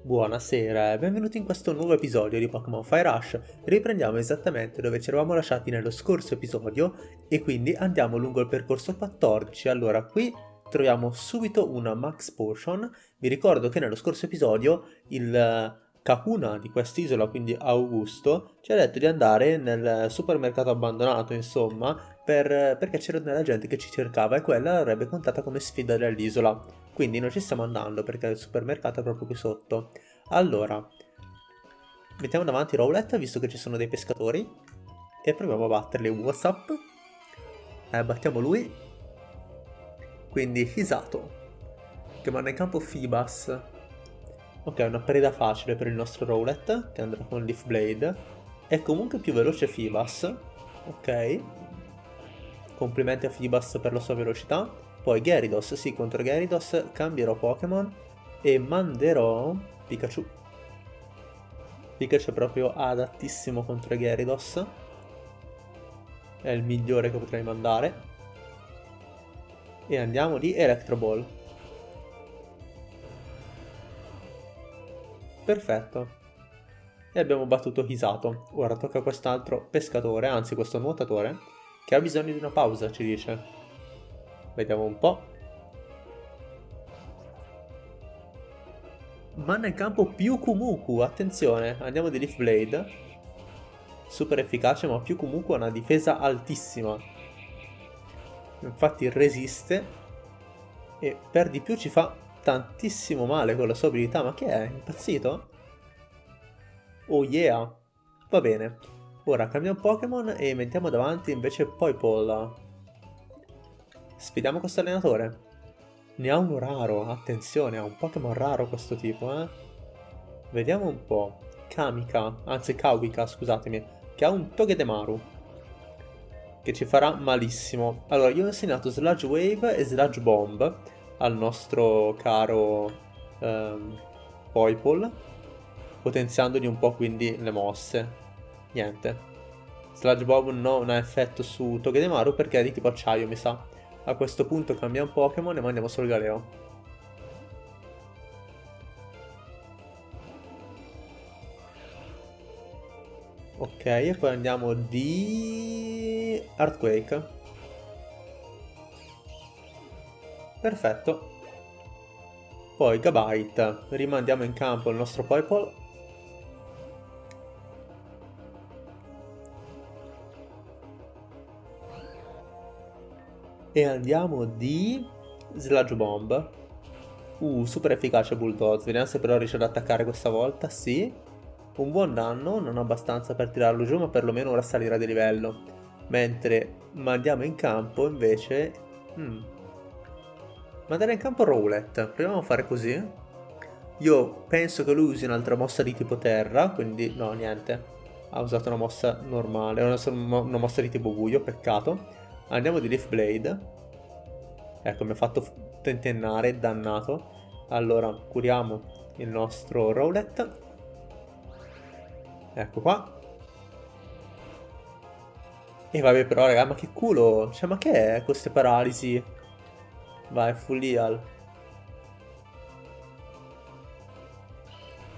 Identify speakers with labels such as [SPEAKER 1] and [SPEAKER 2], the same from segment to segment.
[SPEAKER 1] Buonasera e benvenuti in questo nuovo episodio di Pokémon Fire Rush. Riprendiamo esattamente dove ci eravamo lasciati nello scorso episodio e quindi andiamo lungo il percorso 14. Allora, qui troviamo subito una Max Potion. Vi ricordo che nello scorso episodio il Kahuna di quest'isola, quindi Augusto, ci ha detto di andare nel supermercato abbandonato, insomma, per, perché c'era della gente che ci cercava e quella l'avrebbe contata come sfida dell'isola. Quindi noi ci stiamo andando perché il supermercato è proprio qui sotto. Allora, mettiamo davanti Rowlet visto che ci sono dei pescatori e proviamo a batterli. Whatsapp. Eh, battiamo lui. Quindi Hisato, che manda in campo Fibas. Ok, una preda facile per il nostro Rowlet, che andrà con Leaf Blade. È comunque più veloce Fibas. Ok. Complimenti a Fibas per la sua velocità. Poi Gyarados, sì, contro Gyarados cambierò Pokémon e manderò Pikachu. Pikachu è proprio adattissimo contro Gyarados. È il migliore che potrei mandare. E andiamo di Electro Ball. Perfetto. E abbiamo battuto Hisato. Ora tocca a quest'altro pescatore, anzi questo nuotatore, che ha bisogno di una pausa, ci dice. Vediamo un po'. Manna in campo più Kumuku, attenzione, andiamo di Leaf Blade. Super efficace, ma più Kumuku ha una difesa altissima. Infatti resiste e per di più ci fa tantissimo male con la sua abilità. Ma che è? Impazzito? Oh yeah! Va bene. Ora cambiamo Pokémon e mettiamo davanti invece Poipole. Sfidiamo questo allenatore. Ne ha uno raro, attenzione, ha un Pokémon raro questo tipo, eh. Vediamo un po'. Kamika, anzi Kawika, scusatemi, che ha un Togedemaru. Che ci farà malissimo. Allora, io ho insegnato Sludge Wave e Sludge Bomb al nostro caro um, Poipole, potenziandogli un po' quindi le mosse. Niente. Sludge Bomb non ha effetto su Togedemaru perché è di tipo acciaio, mi sa. A questo punto cambiamo Pokémon e mandiamo sul Galeo. Ok, e poi andiamo di... Earthquake. Perfetto. Poi Gabite. Rimandiamo in campo il nostro Poipole. E andiamo di Sludge Bomb. Uh, super efficace Bulldoze. Vediamo se però riesce ad attaccare questa volta. Sì. Un buon danno, non abbastanza per tirarlo giù, ma perlomeno ora salirà di livello. Mentre mandiamo in campo invece... Hmm. Mandare in campo Rowlet. Proviamo a fare così. Io penso che lui usi un'altra mossa di tipo terra, quindi no, niente. Ha usato una mossa normale, una, una mossa di tipo buio, peccato. Andiamo di Leaf Blade. Ecco, mi ha fatto tentennare, dannato. Allora, curiamo il nostro Rowlet. Ecco qua. E vabbè però, raga, ma che culo! Cioè, ma che è queste paralisi? Vai, full heal.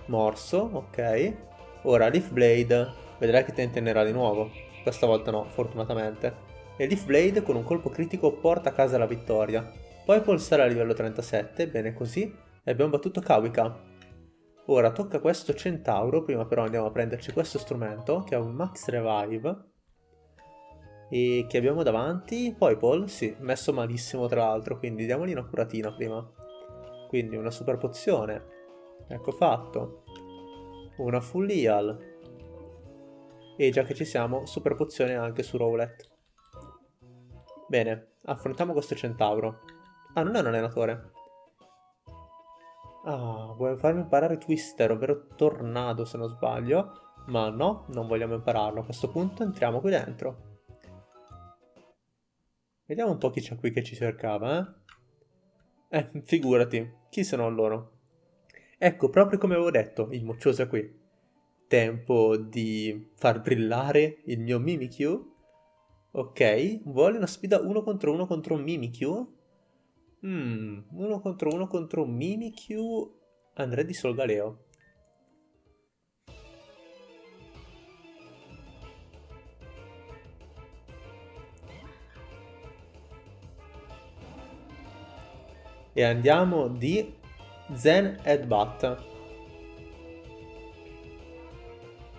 [SPEAKER 1] Morso, ok. Ora, Leaf Blade. Vedrai che tentennerà di nuovo. Questa volta no, fortunatamente e Leaf Blade con un colpo critico porta a casa la vittoria. Poi pulsare a livello 37, bene così, e abbiamo battuto Kawika. Ora tocca questo centauro, prima però andiamo a prenderci questo strumento, che è un Max Revive. E che abbiamo davanti? Poi Paul, sì, messo malissimo tra l'altro, quindi diamogli una curatina prima. Quindi una super pozione. Ecco fatto. Una full heal. E già che ci siamo, super pozione anche su Rowlet. Bene, affrontiamo questo centauro. Ah, non è un allenatore. Ah, vuoi farmi imparare Twister, ovvero Tornado se non sbaglio. Ma no, non vogliamo impararlo. A questo punto entriamo qui dentro. Vediamo un po' chi c'è qui che ci cercava, eh? Eh, figurati, chi sono loro? Ecco, proprio come avevo detto, il moccioso è qui. Tempo di far brillare il mio Mimikyu Ok, vuole una sfida 1 contro 1 contro Mimikyu. Mmm, 1 contro 1 contro Mimikyu andrei di Solgaleo. E andiamo di Zen Headbutt.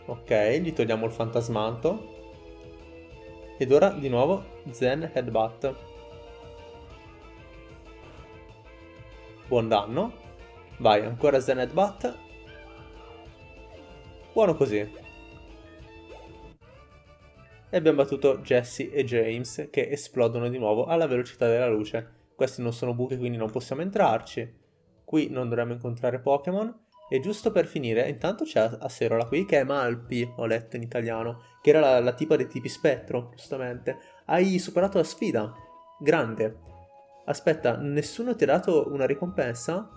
[SPEAKER 1] Ok, gli togliamo il fantasmanto. Ed ora di nuovo Zen Headbutt. Buon danno. Vai, ancora Zen Headbutt. Buono così. E abbiamo battuto Jesse e James che esplodono di nuovo alla velocità della luce. Questi non sono buchi quindi non possiamo entrarci. Qui non dovremmo incontrare Pokémon. E giusto per finire, intanto c'è Acerola qui che è Malpi, ho letto in italiano, che era la, la tipa dei tipi spettro, giustamente. Hai superato la sfida. Grande. Aspetta, nessuno ti ha dato una ricompensa?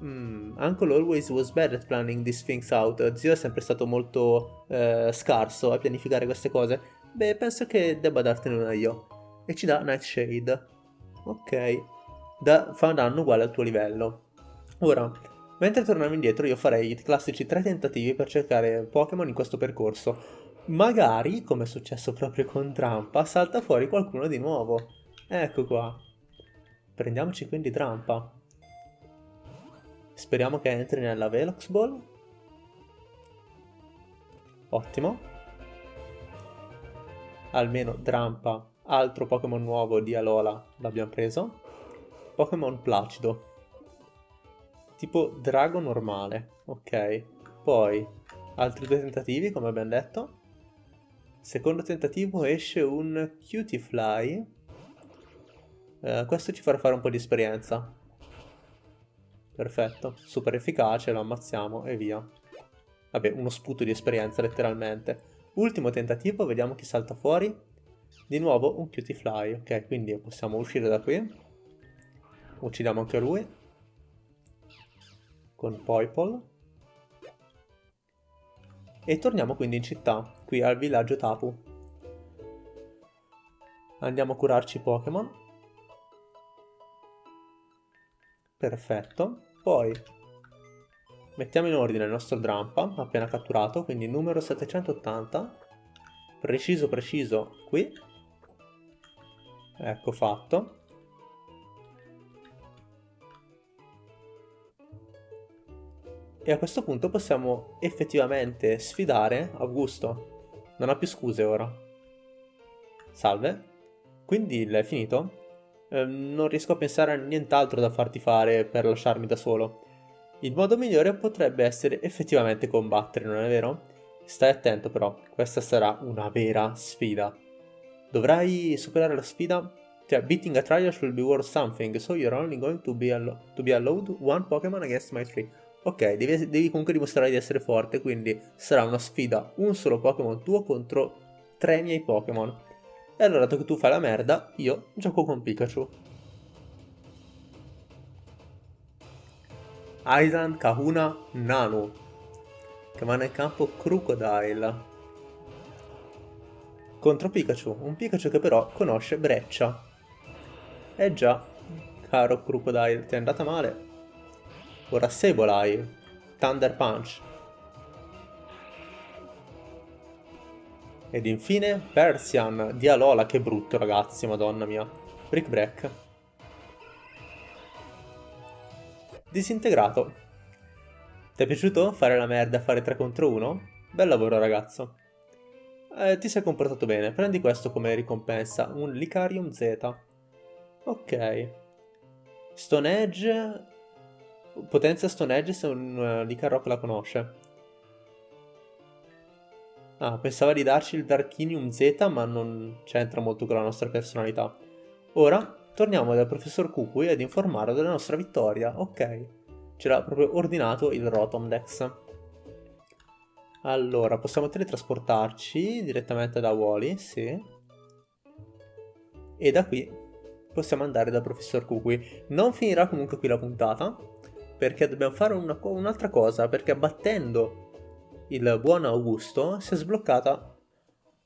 [SPEAKER 1] Mm, Uncle always was bad at planning these things out. Zio è sempre stato molto eh, scarso a pianificare queste cose. Beh, penso che debba dartene una io. E ci dà Nightshade. Ok. Da, fa danno uguale al tuo livello. Ora, Mentre torniamo indietro io farei i classici tre tentativi per cercare Pokémon in questo percorso. Magari, come è successo proprio con Trampa, salta fuori qualcuno di nuovo. Ecco qua. Prendiamoci quindi Trampa. Speriamo che entri nella Velox Ball. Ottimo. Almeno Trampa, altro Pokémon nuovo di Alola, l'abbiamo preso. Pokémon Placido tipo drago normale, ok. Poi, altri due tentativi, come abbiamo detto. Secondo tentativo esce un Cutiefly. Eh, questo ci farà fare un po' di esperienza. Perfetto, super efficace, lo ammazziamo e via. Vabbè, uno sputo di esperienza letteralmente. Ultimo tentativo, vediamo chi salta fuori. Di nuovo un Cutiefly, ok, quindi possiamo uscire da qui. Uccidiamo anche lui con Poipol. E torniamo quindi in città, qui al villaggio Tapu. Andiamo a curarci Pokémon. Perfetto. Poi mettiamo in ordine il nostro Drampa, appena catturato, quindi numero 780. Preciso preciso qui. Ecco fatto. E a questo punto possiamo effettivamente sfidare Augusto. Non ha più scuse ora. Salve. Quindi l'hai finito? Eh, non riesco a pensare a nient'altro da farti fare per lasciarmi da solo. Il modo migliore potrebbe essere effettivamente combattere, non è vero? Stai attento però, questa sarà una vera sfida. Dovrai superare la sfida? Cioè, beating a trial should be worth something, so you're only going to be, allo to be allowed one Pokémon against my three. Ok, devi, devi, comunque dimostrare di essere forte, quindi sarà una sfida un solo Pokémon tuo contro tre miei Pokémon. E allora, dato che tu fai la merda, io gioco con Pikachu. Aidan Kahuna Nanu, che va nel campo Crocodile. Contro Pikachu, un Pikachu che però conosce Breccia. Eh già, caro Crocodile, ti è andata male. Ora Sableye, Thunder Punch. Ed infine Persian di Alola, che brutto ragazzi, madonna mia. Brick Break. Disintegrato. Ti è piaciuto fare la merda fare 3 contro 1? Bel lavoro ragazzo. Eh, ti sei comportato bene, prendi questo come ricompensa, un Licarium Z. Ok. Stone Edge Potenza Stone Edge se un uh, Licaroc la conosce. Ah, pensava di darci il Darkinium Z, ma non c'entra molto con la nostra personalità. Ora, torniamo dal professor Kukui ad informarlo della nostra vittoria. Ok, ce l'ha proprio ordinato il Rotomdex. Allora, possiamo teletrasportarci direttamente da Wally, sì. E da qui possiamo andare dal professor Kukui. Non finirà comunque qui la puntata, perché dobbiamo fare un'altra cosa, perché battendo il buon Augusto si è sbloccata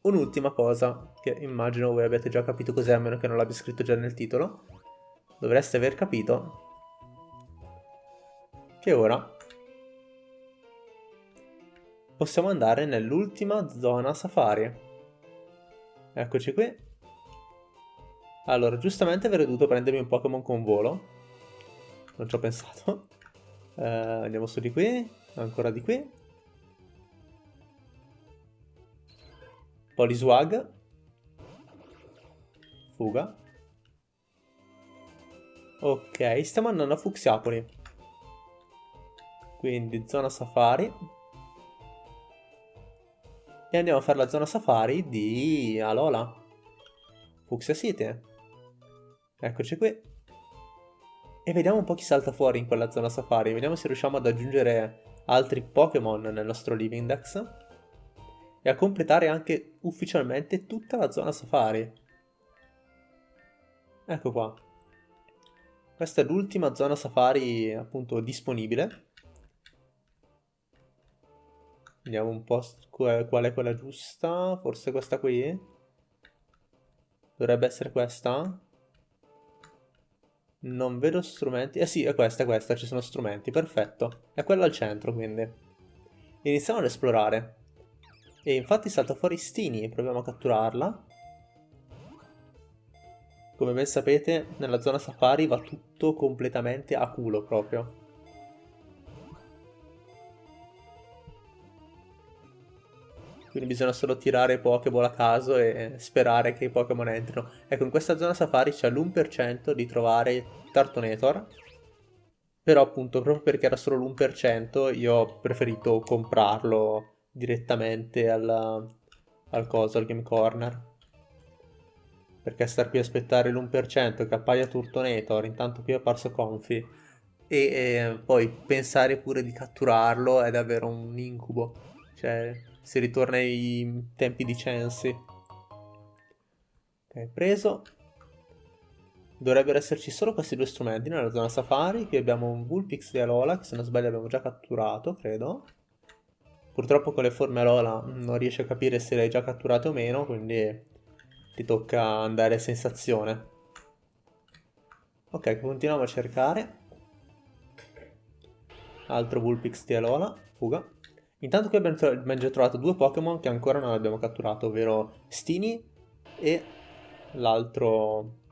[SPEAKER 1] un'ultima cosa, che immagino voi abbiate già capito cos'è, a meno che non l'abbia scritto già nel titolo. Dovreste aver capito che ora possiamo andare nell'ultima zona safari. Eccoci qui. Allora, giustamente avrei dovuto prendermi un Pokémon con volo, non ci ho pensato. Uh, andiamo su di qui, ancora di qui. Poliswag. Fuga. Ok, stiamo andando a Fuxiapoli. Quindi zona safari. E andiamo a fare la zona safari di Alola. Fuxia City. Eccoci qui. E vediamo un po' chi salta fuori in quella zona safari. Vediamo se riusciamo ad aggiungere altri Pokémon nel nostro Living Dex. E a completare anche ufficialmente tutta la zona safari. Ecco qua. Questa è l'ultima zona safari appunto disponibile. Vediamo un po' qual è quella giusta. Forse questa qui? Dovrebbe essere questa? Non vedo strumenti. Eh sì, è questa, è questa, ci sono strumenti, perfetto. È quella al centro, quindi. Iniziamo ad esplorare. E infatti salta fuori Stini, proviamo a catturarla. Come ben sapete, nella zona safari va tutto completamente a culo proprio. Quindi bisogna solo tirare Pokéball a caso e sperare che i Pokémon entrino. Ecco, in questa zona safari c'è l'1% di trovare Tartonator, però appunto proprio perché era solo l'1% io ho preferito comprarlo direttamente al, al coso, al Game Corner. Perché star qui a aspettare l'1% che appaia Turtonator, intanto qui è apparso Confi, e, e poi pensare pure di catturarlo è davvero un incubo. Cioè, si ritorna ai tempi di Censi. Ok, preso. Dovrebbero esserci solo questi due strumenti nella zona safari. Qui abbiamo un Vulpix di Alola, che se non sbaglio abbiamo già catturato, credo. Purtroppo con le forme Alola non riesce a capire se l'hai già catturato o meno, quindi ti tocca andare a sensazione. Ok, continuiamo a cercare. Altro Vulpix di Alola, fuga. Intanto qui abbiamo, già trovato due Pokémon che ancora non abbiamo catturato, ovvero Stini e l'altro...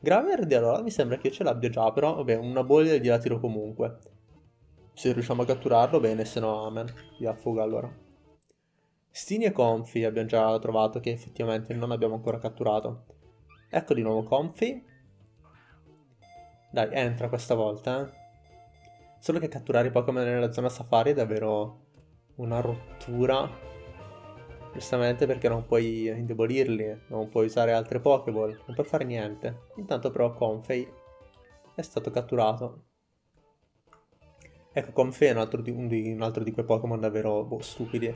[SPEAKER 1] Graverde allora mi sembra che io ce l'abbia già, però vabbè, una bolla gliela tiro comunque. Se riusciamo a catturarlo bene, se no amen. Via fuga allora. Stini e Comfy abbiamo già trovato che effettivamente non abbiamo ancora catturato. Ecco di nuovo Comfy. Dai, entra questa volta, eh. Solo che catturare i Pokémon nella zona safari è davvero una rottura giustamente perché non puoi indebolirli, non puoi usare altre Pokéball, non puoi fare niente. Intanto però Confei è stato catturato. Ecco, Confei è un altro di, un di, un altro di quei Pokémon davvero boh, stupidi,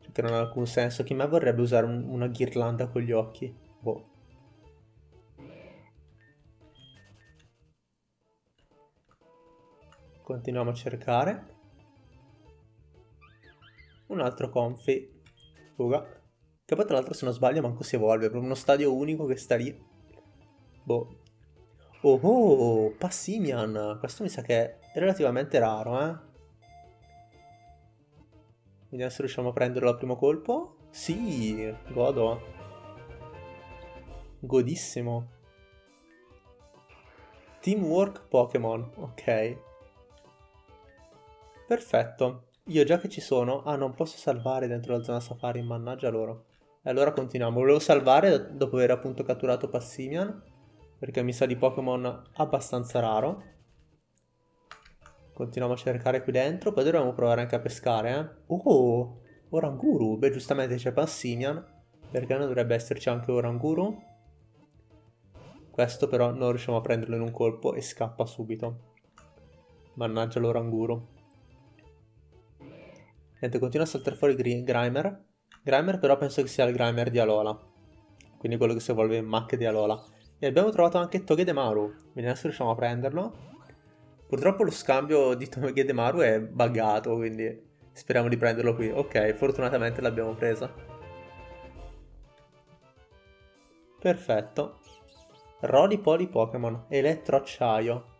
[SPEAKER 1] cioè, che non ha alcun senso. Chi mai vorrebbe usare un, una ghirlanda con gli occhi? Boh. Continuiamo a cercare. Un altro Confi. Fuga. Che poi tra l'altro se non sbaglio manco si evolve, è proprio uno stadio unico che sta lì. Boh. Oh oh, Passimian. Questo mi sa che è relativamente raro, eh. Vediamo se riusciamo a prenderlo al primo colpo. Sì, godo. Godissimo. Teamwork Pokémon, ok. Perfetto. Io già che ci sono... Ah, non posso salvare dentro la zona safari, mannaggia loro. E allora continuiamo. Volevo salvare dopo aver appunto catturato Passimian, perché mi sa di Pokémon abbastanza raro. Continuiamo a cercare qui dentro, poi dovremmo provare anche a pescare, eh. Oh, Oranguru. Beh, giustamente c'è Passimian, perché non dovrebbe esserci anche Oranguru? Questo però non riusciamo a prenderlo in un colpo e scappa subito. Mannaggia l'Oranguru. Niente, continua a saltare fuori Grimer. Grimer però penso che sia il Grimer di Alola. Quindi quello che si evolve in Mac di Alola. E abbiamo trovato anche Togedemaru. Vediamo se riusciamo a prenderlo. Purtroppo lo scambio di Togedemaru è buggato, quindi speriamo di prenderlo qui. Ok, fortunatamente l'abbiamo presa. Perfetto. Roli Poli Pokémon. Elettroacciaio.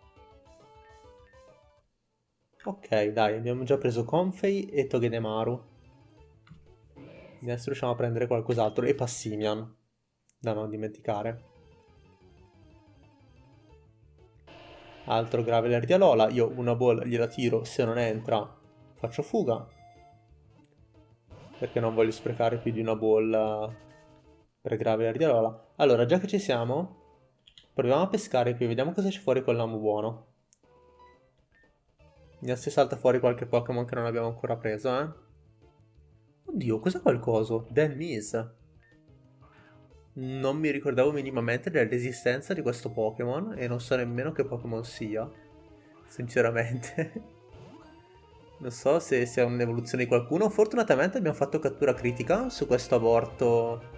[SPEAKER 1] Ok, dai, abbiamo già preso Confei e Togedemaru. Adesso riusciamo a prendere qualcos'altro. E Passimian, da non dimenticare. Altro Graveler di Alola. Io una bolla gliela tiro, se non entra faccio fuga. Perché non voglio sprecare più di una bolla per Graveler di Alola. Allora, già che ci siamo, proviamo a pescare qui, vediamo cosa c'è fuori con l'amo buono. Vediamo se salta fuori qualche Pokémon che non abbiamo ancora preso, eh. Oddio, cos'è qualcosa? Dan Miss. Non mi ricordavo minimamente dell'esistenza di questo Pokémon e non so nemmeno che Pokémon sia, sinceramente. non so se sia un'evoluzione di qualcuno. Fortunatamente abbiamo fatto cattura critica su questo aborto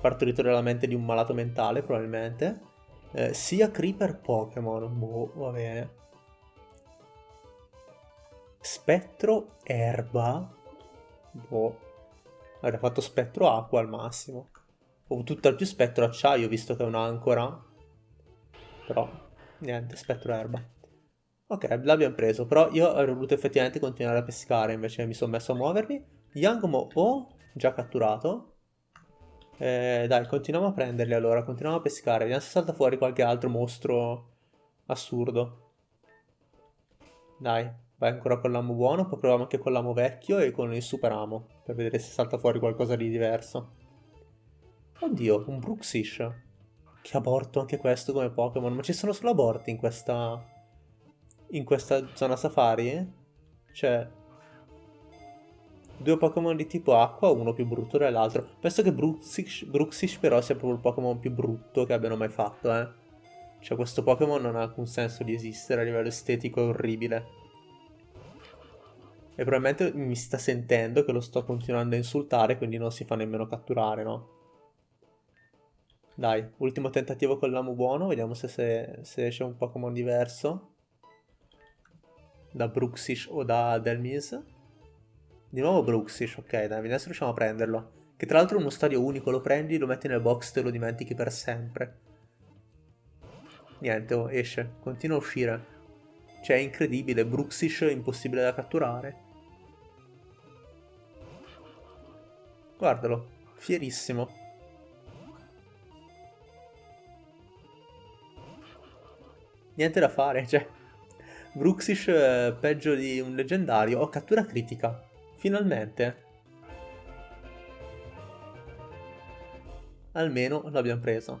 [SPEAKER 1] partorito nella mente di un malato mentale, probabilmente. Eh, sia Creeper Pokémon, boh, va bene. Spettro Erba, boh. Avrei fatto spettro acqua al massimo. O tutt'al più spettro acciaio, visto che è un'ancora. Però, niente, spettro erba. Ok, l'abbiamo preso, però io avrei voluto effettivamente continuare a pescare, invece mi sono messo a muovermi. Yangmo ho già catturato. Eh, dai, continuiamo a prenderli allora, continuiamo a pescare. Vediamo se salta fuori qualche altro mostro assurdo. Dai, vai ancora con l'amo buono, poi proviamo anche con l'amo vecchio e con il super amo, per vedere se salta fuori qualcosa di diverso. Oddio, un Bruxish. Che aborto anche questo come Pokémon. Ma ci sono solo aborti in questa... In questa zona safari? Cioè... Due Pokémon di tipo acqua, uno più brutto dell'altro. Penso che Bruxish, Bruxish però sia proprio il Pokémon più brutto che abbiano mai fatto, eh. Cioè questo Pokémon non ha alcun senso di esistere a livello estetico, è orribile. E probabilmente mi sta sentendo che lo sto continuando a insultare, quindi non si fa nemmeno catturare, no? Dai, ultimo tentativo con l'amo buono, vediamo se, se, se esce un Pokémon diverso. Da Bruxish o da Delmise. Di nuovo Bruxish, ok, dai, vediamo se riusciamo a prenderlo. Che tra l'altro è uno stadio unico, lo prendi, lo metti nel box, te lo dimentichi per sempre. Niente, oh, esce, continua a uscire. Cioè, è incredibile, Bruxish è impossibile da catturare. Guardalo, fierissimo. niente da fare, cioè... Bruxish eh, peggio di un leggendario. Oh, cattura critica. Finalmente. Almeno l'abbiamo preso.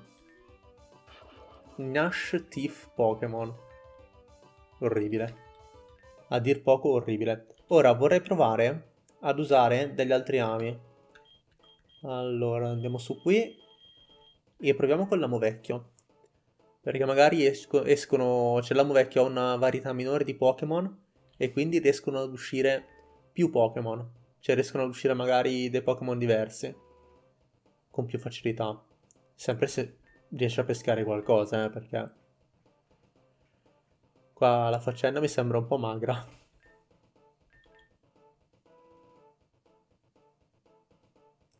[SPEAKER 1] Nash Thief Pokémon. Orribile. A dir poco orribile. Ora vorrei provare ad usare degli altri ami. Allora, andiamo su qui. E proviamo con l'amo vecchio. Perché magari esco, escono, cioè l'amo vecchio ha una varietà minore di Pokémon e quindi riescono ad uscire più Pokémon. Cioè riescono ad uscire magari dei Pokémon diversi. Con più facilità. Sempre se riesce a pescare qualcosa, eh, perché... Qua la faccenda mi sembra un po' magra.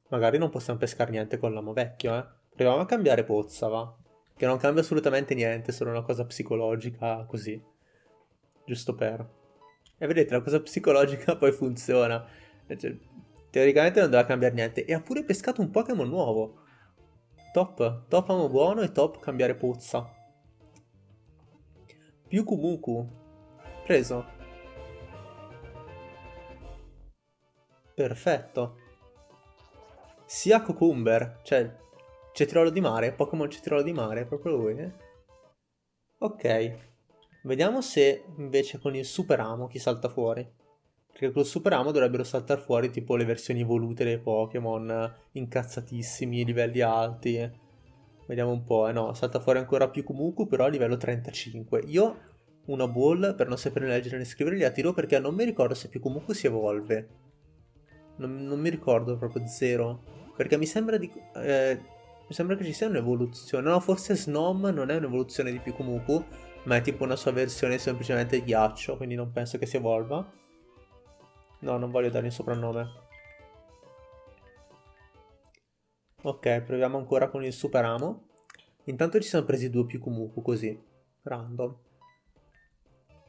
[SPEAKER 1] Magari non possiamo pescare niente con l'amo vecchio, eh. Proviamo a cambiare pozza, va. Che non cambia assolutamente niente, è solo una cosa psicologica così. Giusto per... E vedete, la cosa psicologica poi funziona. Cioè, teoricamente non doveva cambiare niente. E ha pure pescato un Pokémon nuovo. Top. Top amo buono e top cambiare puzza. Più Kumuku. Preso. Perfetto. Sia Cucumber. Cioè, Cetriolo di mare, Pokémon cetriolo di mare, proprio lui, eh? Ok, vediamo se invece con il super amo chi salta fuori. Perché col super amo dovrebbero saltare fuori tipo le versioni evolute dei Pokémon, incazzatissimi, livelli alti. Vediamo un po', eh no, salta fuori ancora più Kumuku, però a livello 35. Io una ball, per non sapere leggere né scrivere, la tiro perché non mi ricordo se più Kumuku si evolve. Non, non mi ricordo proprio zero. Perché mi sembra di... Eh, mi sembra che ci sia un'evoluzione. No, forse Snom non è un'evoluzione di Pikumuku, ma è tipo una sua versione semplicemente ghiaccio, quindi non penso che si evolva. No, non voglio dare un soprannome. Ok, proviamo ancora con il super amo. Intanto ci siamo presi due Pikumuku così, random.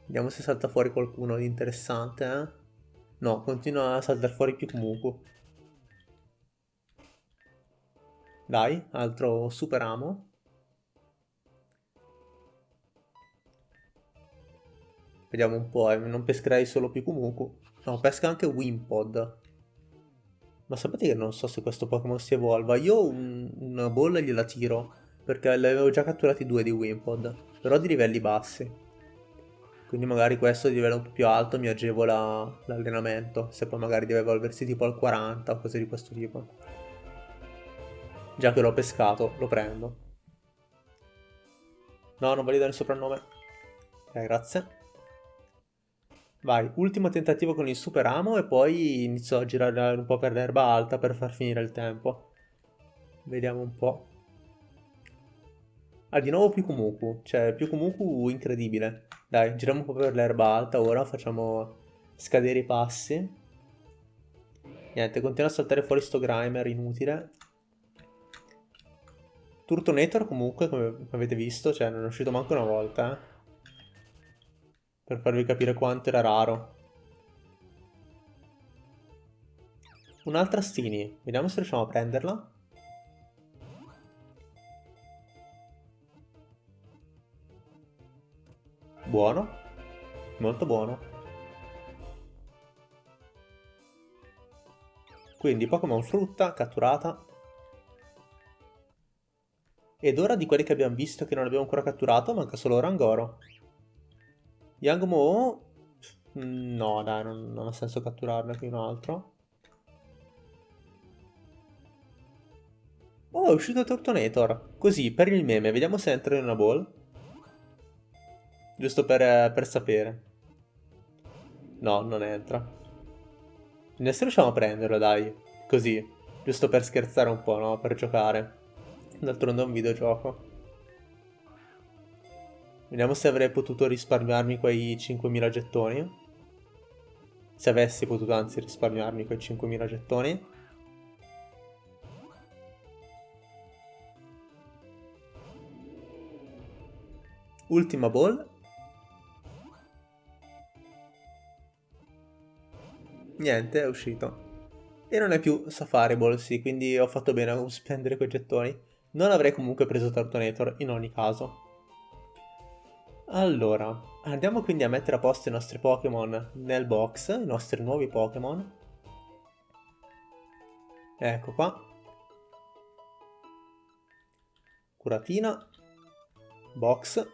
[SPEAKER 1] Vediamo se salta fuori qualcuno di interessante, eh. No, continua a saltare fuori Pikumuku. Dai, altro super amo. Vediamo un po', eh. non pescherei solo Pikumuku. No, pesca anche Wimpod. Ma sapete che non so se questo Pokémon si evolva? Io un, una bolla gliela tiro, perché ne avevo già catturati due di Wimpod, però di livelli bassi. Quindi magari questo di livello un po' più alto mi agevola l'allenamento, se poi magari deve evolversi tipo al 40 o cose di questo tipo. Già che l'ho pescato, lo prendo. No, non voglio dare il soprannome. Ok, grazie. Vai, ultimo tentativo con il super amo e poi inizio a girare un po' per l'erba alta per far finire il tempo. Vediamo un po'. Ah, di nuovo Pikumuku. Cioè, Pikumuku incredibile. Dai, giriamo un po' per l'erba alta ora, facciamo scadere i passi. Niente, continua a saltare fuori sto Grimer inutile. Turtonator comunque, come avete visto, cioè non è uscito manco una volta, eh per farvi capire quanto era raro. Un'altra Stini, vediamo se riusciamo a prenderla. Buono, molto buono. Quindi Pokémon frutta catturata. Ed ora di quelli che abbiamo visto che non abbiamo ancora catturato manca solo Rangoro. Young Mo... No, dai, non, non ha senso catturarne qui un altro. Oh, è uscito Tortonator. Così, per il meme, vediamo se entra in una ball. Giusto per, per sapere. No, non entra. Adesso riusciamo a prenderlo, dai. Così. Giusto per scherzare un po', no? Per giocare. D'altronde è un videogioco. Vediamo se avrei potuto risparmiarmi quei 5.000 gettoni. Se avessi potuto anzi risparmiarmi quei 5.000 gettoni. Ultima ball. Niente, è uscito. E non è più Safari Ball, sì, quindi ho fatto bene a spendere quei gettoni. Non avrei comunque preso Tartonator in ogni caso. Allora, andiamo quindi a mettere a posto i nostri Pokémon nel box, i nostri nuovi Pokémon. Ecco qua. Curatina. Box.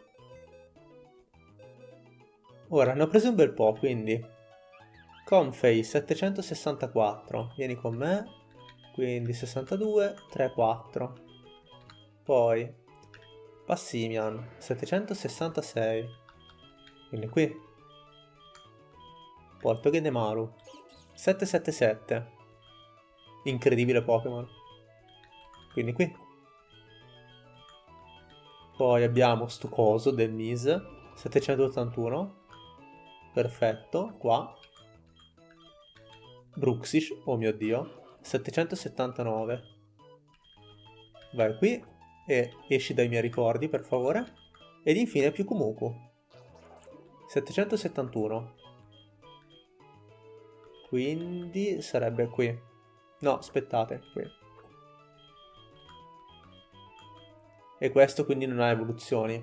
[SPEAKER 1] Ora, ne ho preso un bel po', quindi... Comfey 764, vieni con me. Quindi 62, 3, 4. Poi Passimian 766 quindi qui. Porto Gedemaru 777 incredibile Pokémon. Quindi qui. Poi abbiamo sto coso del Mise 781 perfetto qua. Bruxish oh mio dio 779 vai qui e esci dai miei ricordi per favore. Ed infine più Kumuku. 771. Quindi sarebbe qui. No, aspettate, qui. E questo quindi non ha evoluzioni.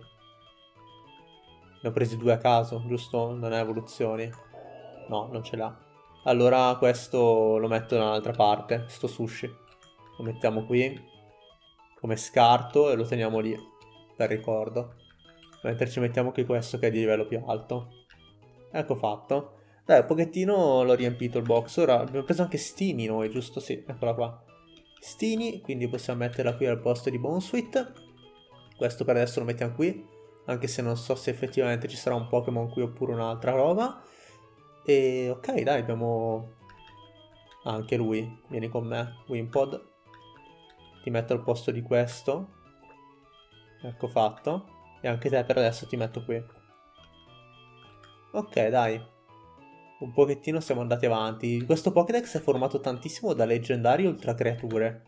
[SPEAKER 1] Ne ho presi due a caso, giusto? Non ha evoluzioni. No, non ce l'ha. Allora questo lo metto da un'altra parte, sto sushi. Lo mettiamo qui come scarto e lo teniamo lì per ricordo. Mentre ci mettiamo qui questo che è di livello più alto. Ecco fatto. Dai, un pochettino l'ho riempito il box. Ora abbiamo preso anche Stini noi, giusto? Sì, eccola qua. Stini, quindi possiamo metterla qui al posto di Bonesweet. Questo per adesso lo mettiamo qui. Anche se non so se effettivamente ci sarà un Pokémon qui oppure un'altra roba. E ok, dai, abbiamo anche lui. Vieni con me, Wimpod ti metto al posto di questo. Ecco fatto. E anche te per adesso ti metto qui. Ok, dai. Un pochettino siamo andati avanti. Questo Pokédex è formato tantissimo da leggendari ultra creature.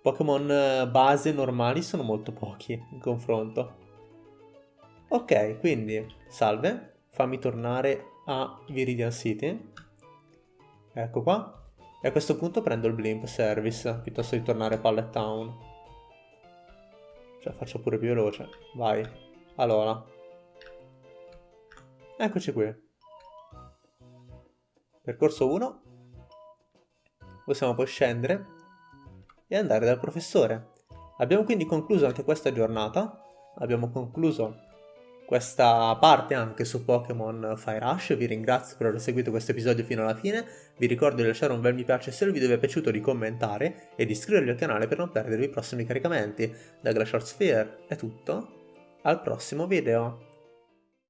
[SPEAKER 1] Pokémon eh, base normali sono molto pochi in confronto. Ok, quindi, salve. Fammi tornare a Viridian City. Ecco qua. E a questo punto prendo il blimp service piuttosto di tornare a Pallet Town. Cioè faccio pure più veloce. Vai. Allora. Eccoci qui. Percorso 1. Possiamo poi scendere e andare dal professore. Abbiamo quindi concluso anche questa giornata. Abbiamo concluso questa parte anche su Pokémon Fire Rush. Vi ringrazio per aver seguito questo episodio fino alla fine. Vi ricordo di lasciare un bel mi piace se il video vi è piaciuto, di commentare e di iscrivervi al canale per non perdervi i prossimi caricamenti. Da Glacial Sphere è tutto. Al prossimo video.